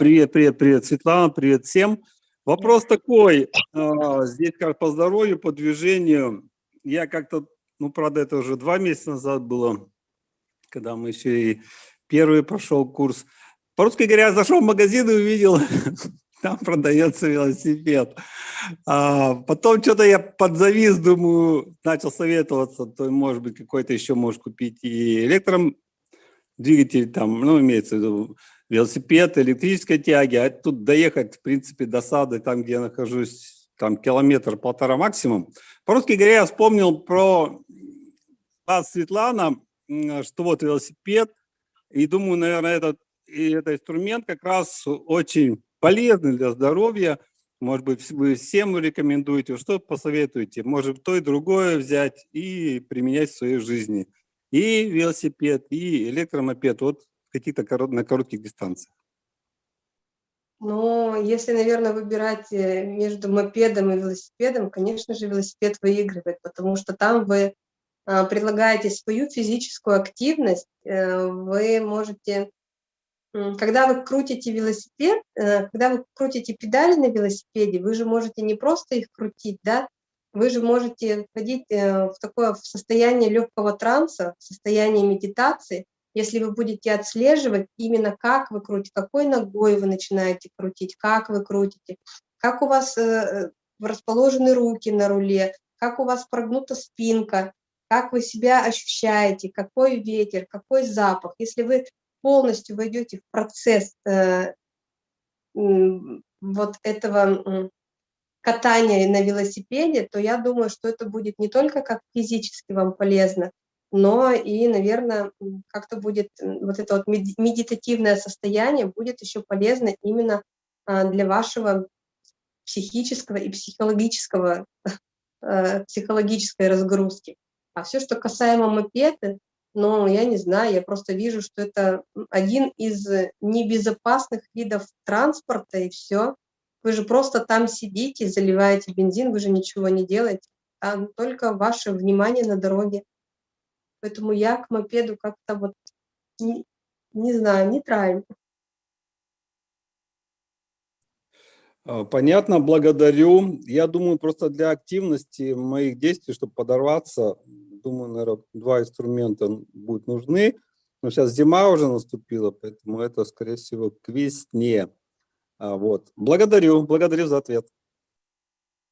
Привет, привет, привет, Светлана, привет всем. Вопрос такой, а, здесь как по здоровью, по движению. Я как-то, ну, правда, это уже два месяца назад было, когда мы еще и первый прошел курс. По-русски говоря, я зашел в магазин и увидел, там продается велосипед. А потом что-то я подзавис, думаю, начал советоваться, то, может быть, какой-то еще можешь купить и электром двигатель, там, ну, имеется в виду, велосипед, электрической тяги, а тут доехать, в принципе, до сада, там, где я нахожусь, там километр-полтора максимум. По-русски говоря, я вспомнил про вас, Светлана, что вот велосипед, и думаю, наверное, этот, и этот инструмент как раз очень полезный для здоровья. Может быть, вы всем рекомендуете, что посоветуете? Может, то и другое взять и применять в своей жизни. И велосипед, и электромопед. Вот каких-то корот, на коротких дистанциях? Ну, если, наверное, выбирать э, между мопедом и велосипедом, конечно же, велосипед выигрывает, потому что там вы а, предлагаете свою физическую активность, э, вы можете, когда вы крутите велосипед, э, когда вы крутите педали на велосипеде, вы же можете не просто их крутить, да, вы же можете входить в такое в состояние легкого транса, в состояние медитации, если вы будете отслеживать именно как вы крутите, какой ногой вы начинаете крутить, как вы крутите, как у вас э, э, расположены руки на руле, как у вас прогнута спинка, как вы себя ощущаете, какой ветер, какой запах. Если вы полностью войдете в процесс э, вот этого катания на велосипеде, то я думаю, что это будет не только как физически вам полезно, но и, наверное, как-то будет вот это вот медитативное состояние будет еще полезно именно а, для вашего психического и психологического, э, психологической разгрузки. А все, что касаемо мопеды, ну, я не знаю, я просто вижу, что это один из небезопасных видов транспорта, и все. Вы же просто там сидите, заливаете бензин, вы же ничего не делаете, а только ваше внимание на дороге. Поэтому я к мопеду как-то вот, не, не знаю, нейтрально. А, понятно, благодарю. Я думаю, просто для активности моих действий, чтобы подорваться, думаю, наверное, два инструмента будут нужны. Но сейчас зима уже наступила, поэтому это, скорее всего, к весне. А, вот. Благодарю, благодарю за ответ.